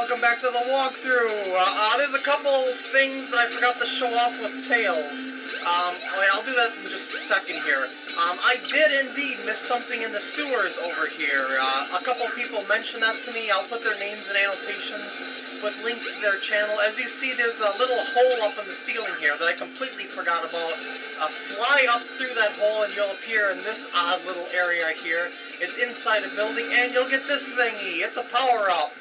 welcome back to the walkthrough. Uh, uh, there's a couple things that I forgot to show off with Tails. Um, I'll do that in just a second here. Um, I did indeed miss something in the sewers over here. Uh, a couple people mentioned that to me. I'll put their names and annotations with links to their channel. As you see, there's a little hole up in the ceiling here that I completely forgot about. Uh, fly up through that hole and you'll appear in this odd little area here. It's inside a building and you'll get this thingy. It's a power-up.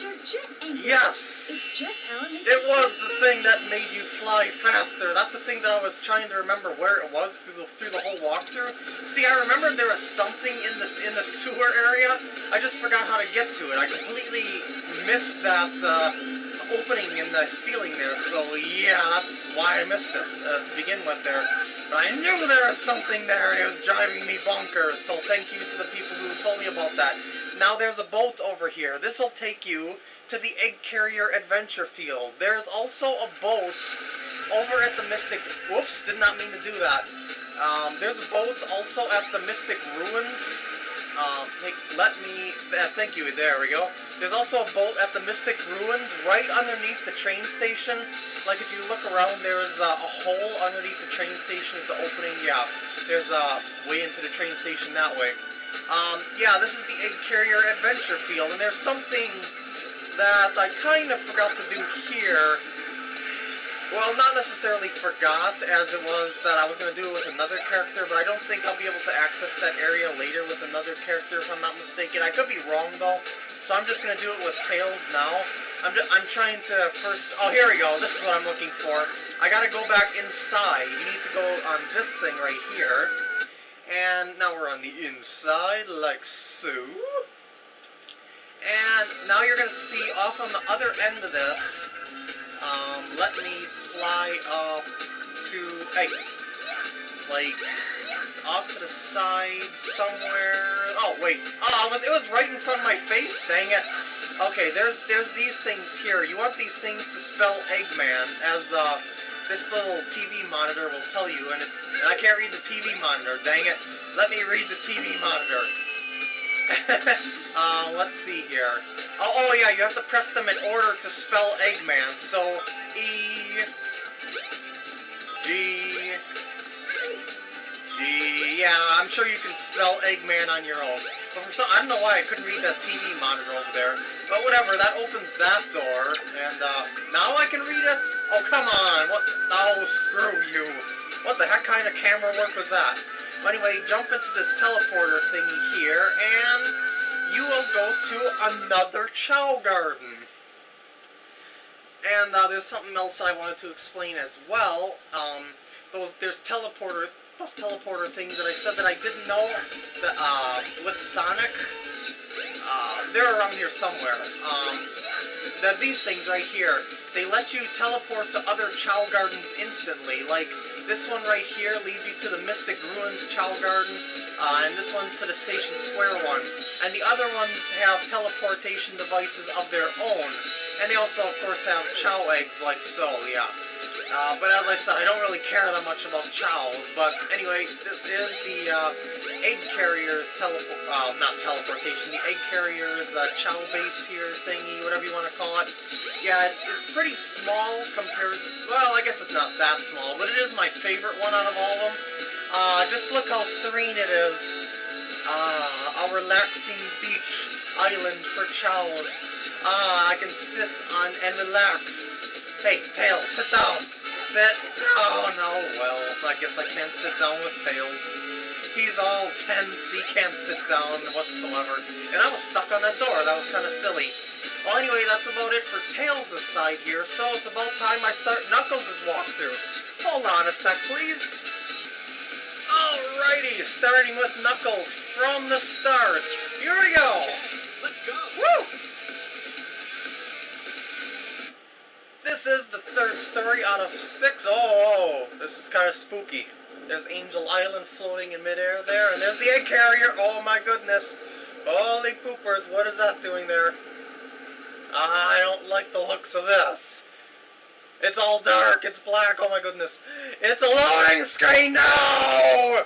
Jet engine. Yes! Jet It was the thing that made you fly faster. That's the thing that I was trying to remember where it was through the through the whole walkthrough. See, I remembered there was something in this in the sewer area. I just forgot how to get to it. I completely missed that uh, opening in the ceiling there. So yeah, that's why I missed it uh, to begin with there. I knew there was something there. It was driving me bonkers. So thank you to the people who told me about that. Now there's a boat over here. This will take you to the Egg Carrier Adventure Field. There's also a boat over at the Mystic... Whoops, did not mean to do that. Um, there's a boat also at the Mystic Ruins. Um, let me... Uh, thank you, there we go. There's also a boat at the Mystic Ruins right underneath the train station. Like, if you look around, there's uh, a hole underneath the train station. It's an opening, yeah. There's a way into the train station that way. Um, yeah, this is the Egg Carrier Adventure Field, and there's something that I kind of forgot to do here. Well, not necessarily forgot, as it was that I was going to do it with another character, but I don't think I'll be able to access that area later with another character, if I'm not mistaken. I could be wrong, though, so I'm just going to do it with Tails now. I'm, just, I'm trying to first... Oh, here we go. This is what I'm looking for. I got to go back inside. You need to go on this thing right here. And now we're on the inside, like so. And now you're going to see off on the other end of this, um, let me fly up to, hey, like, off to the side somewhere. Oh, wait. Oh, it was, right in front of my face, dang it. Okay, there's there's these things here. You want these things to spell Eggman, as uh, this little TV monitor will tell you, and it's and I can't read the TV monitor, dang it. Let me read the TV monitor. uh, let's see here. Oh, oh, yeah, you have to press them in order to spell Eggman. So, E, G, G. Yeah, I'm sure you can spell Eggman on your own. But for some, I don't know why I couldn't read that TV monitor over there. But whatever, that opens that door, and uh, now I can read it. Oh, come on! What? Oh, screw you! What the heck kind of camera work was that? Anyway, jump into this teleporter thingy here, and you will go to another Chao Garden. And uh, there's something else I wanted to explain as well. Um, those there's teleporter those teleporter things that I said that I didn't know that uh, with Sonic. Uh, they're around here somewhere. Um, that these things right here, they let you teleport to other Chao Gardens instantly. Like this one right here leads you to the Mystic Ruins Chao Garden, uh, and this one's to the Station Square one. And the other ones have teleportation devices of their own. And they also, of course, have Chao eggs like so, yeah. Uh, but as I said, I don't really care that much about Chaos. But anyway, this is the uh, egg carrier's teleport, uh, not teleportation, the egg carrier's uh, Chao base here thingy, whatever you want to call it. Yeah, it's, it's pretty small compared well, I guess it's not that small, but it is my favorite one out of all of them. Uh, just look how serene it is. Uh, a relaxing beach island for chows. Ah, I can sit on and relax. Hey, Tail, sit down. Sit down. Oh, no, well, I guess I can't sit down with Tails. He's all tense, he can't sit down whatsoever. And I was stuck on that door, that was kind of silly. Well, anyway, that's about it for Tails' side here, so it's about time I start Knuckles' walkthrough. Hold on a sec, please. Alrighty, starting with Knuckles from the start. Here we go! This is the third story out of six. Oh, oh, oh. this is kind of spooky. There's Angel Island floating in midair there, and there's the egg carrier. Oh my goodness. Holy poopers, what is that doing there? I don't like the looks of this. It's all dark. It's black. Oh my goodness. It's a loading screen now.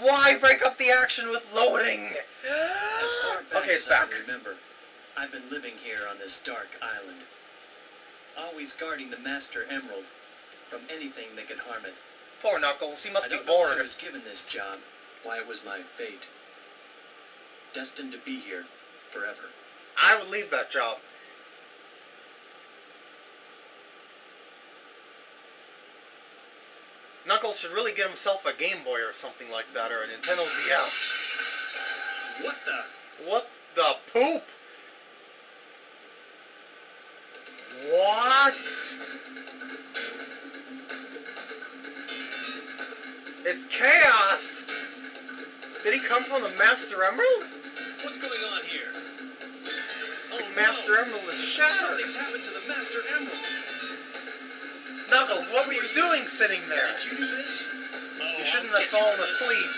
Why break up the action with loading? As far back Okay, it's I back. remember, I've been living here on this dark island, always guarding the Master Emerald from anything that could harm it. Poor Knuckles. He I must be don't know I was given this job, why it was my fate. Destined to be here forever. I would leave that job. Knuckles should really get himself a Game Boy or something like that, or a Nintendo DS. What the? What the poop? What? It's chaos! Did he come from the Master Emerald? What's going on here? Oh Master no! Emerald is shattered! Something's happened to the Master Emerald. Knuckles, what were you doing sitting there? Did you do this? Oh, You shouldn't have fallen asleep.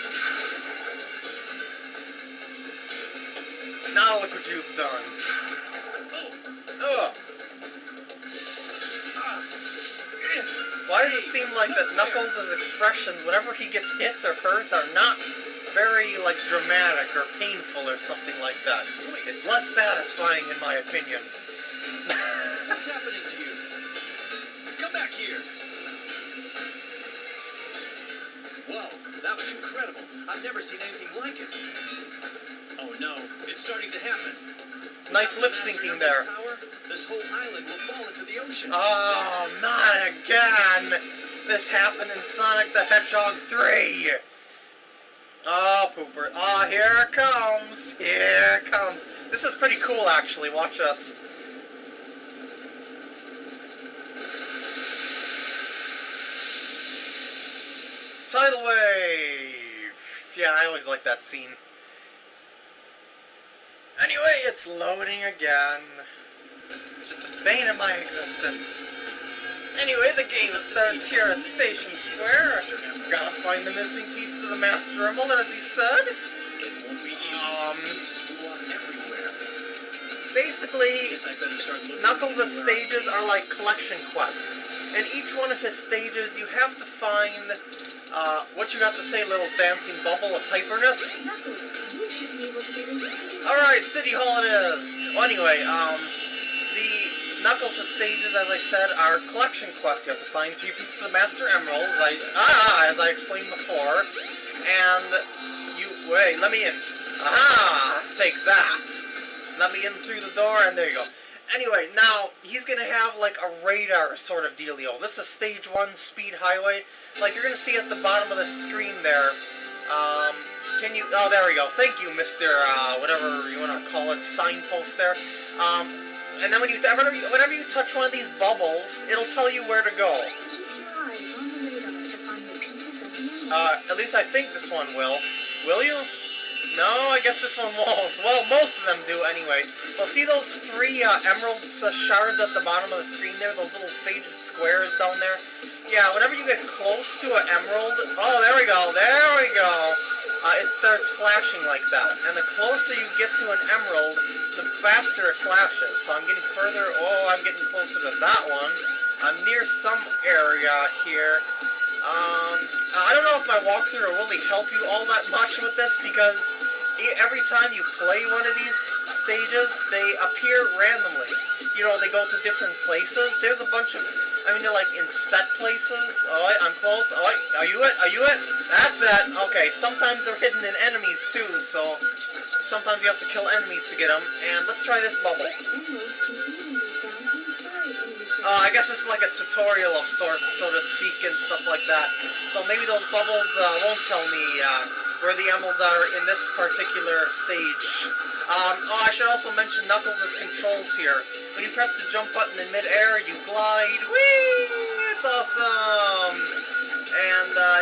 Now look what you've done. Oh, Ugh. Why does it seem like that Knuckles' expressions, whenever he gets hit or hurt, are not very, like, dramatic or painful or something like that? It's less satisfying, in my opinion. what's happening to you? Here. Whoa, that was incredible. I've never seen anything like it. Oh no, it's starting to happen. nice Without lip syncing there. Power, this whole island will fall into the ocean. Oh, not again! This happened in Sonic the Hedgehog 3! Oh, pooper. Oh, here it comes! Here it comes! This is pretty cool, actually. Watch us. Tidal wave! Yeah, I always like that scene. Anyway, it's loading again. Just a bane of my existence. Anyway, the game starts here at Station Square. Gotta find the missing piece of the Master Emerald, as he said. Um. Basically, Knuckles' stages are like collection quests. And each one of his stages, you have to find, uh, what you got to say, little dancing bubble of hyperness? Alright, City Hall it is! Well, anyway, um, the Knuckles' stages, as I said, are collection quests. You have to find three pieces of the Master Emerald, as I, ah, as I explained before. And you, wait, let me in. Aha! Take that! Let me in through the door, and there you go. Anyway, now, he's gonna have, like, a radar sort of dealio. This is stage one speed highway. Like, you're gonna see at the bottom of the screen there, um, can you, oh, there we go. Thank you, Mr., uh, whatever you wanna call it, signpost there. Um, and then when you, whenever you, whenever you touch one of these bubbles, it'll tell you where to go. Uh, at least I think this one will. Will you? No, I guess this one won't. Well, most of them do anyway. Well, see those three uh, emerald shards at the bottom of the screen there? Those little faded squares down there? Yeah, whenever you get close to an emerald... Oh, there we go. There we go. Uh, it starts flashing like that. And the closer you get to an emerald, the faster it flashes. So I'm getting further... Oh, I'm getting closer to that one. I'm near some area here. Um, I don't know if my walkthrough will really help you all that much with this because every time you play one of these stages, they appear randomly. You know, they go to different places. There's a bunch of, I mean, they're like in set places. Oh, I- I'm close. Oh, I- are you it? Are you it? That's it. Okay, sometimes they're hidden in enemies too, so sometimes you have to kill enemies to get them. And let's try this bubble. Uh, I guess it's like a tutorial of sorts, so to speak, and stuff like that. So maybe those bubbles uh, won't tell me uh, where the emeralds are in this particular stage. Um, oh, I should also mention Knuckles' controls here. When you press the jump button in midair, you glide. Whee! It's awesome! And, uh,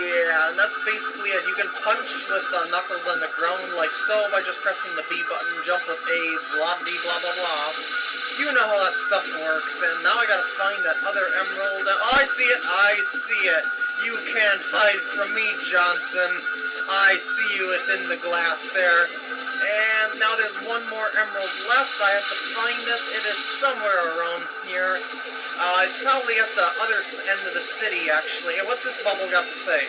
yeah, and that's basically it. You can punch with uh, Knuckles on the ground like so by just pressing the B button, jump with A, blah, blah, blah, blah, blah. You know how that stuff works, and now I gotta find that other emerald. Oh, I see it! I see it! You can't hide from me, Johnson. I see you within the glass there. And now there's one more emerald left. I have to find it. It is somewhere around here. Uh, it's probably at the other end of the city, actually. And what's this bubble got to say?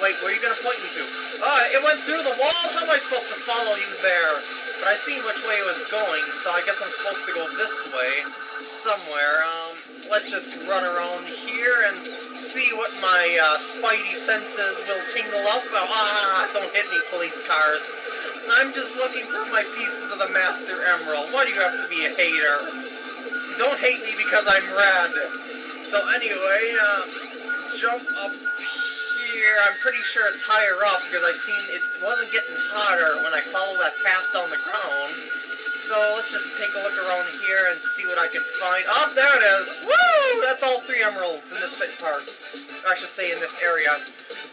Wait, where are you gonna point me to? Oh, it went through the wall? How am I supposed to follow you there? But I seen which way it was going, so I guess I'm supposed to go this way. Somewhere. Um, let's just run around here and see what my uh, spidey senses will tingle up. Oh, ah, don't hit me, police cars. I'm just looking for my pieces of the Master Emerald. Why do you have to be a hater? Don't hate me because I'm red. So anyway, uh, jump up here. I'm pretty sure it's higher up because I seen it wasn't getting hotter when I followed that path down the ground. So let's just take a look around here and see what I can find. Oh, there it is! Woo! That's all three emeralds in this part. Or I should say in this area.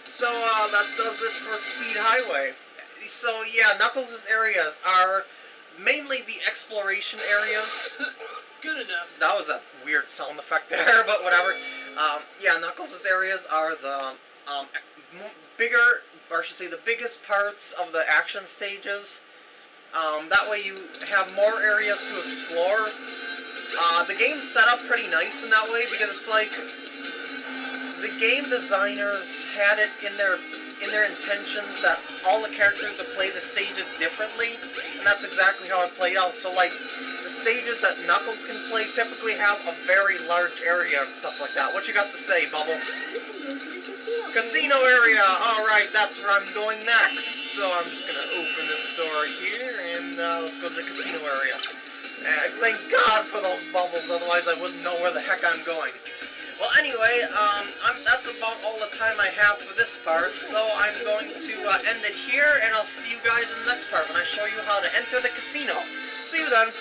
So uh, that does it for Speed Highway. So yeah, Knuckles' areas are mainly the exploration areas. Good enough. That was a weird sound effect there, but whatever. Um, yeah, Knuckles' areas are the um, bigger, or I should say the biggest parts of the action stages. Um, that way you have more areas to explore. Uh, the game's set up pretty nice in that way because it's like the game designers had it in their in their intentions that all the characters would play the stages differently, and that's exactly how it played out. So like the stages that Knuckles can play typically have a very large area and stuff like that. What you got to say, Bubble? You can go to the casino. Casino area! Alright, that's where I'm going next. So I'm just gonna open this door here and uh, let's go to the casino area. Uh, thank God for those bubbles, otherwise I wouldn't know where the heck I'm going. Well, anyway, um, that's about all the time I have for this part, so I'm going to uh, end it here, and I'll see you guys in the next part when I show you how to enter the casino. See you then!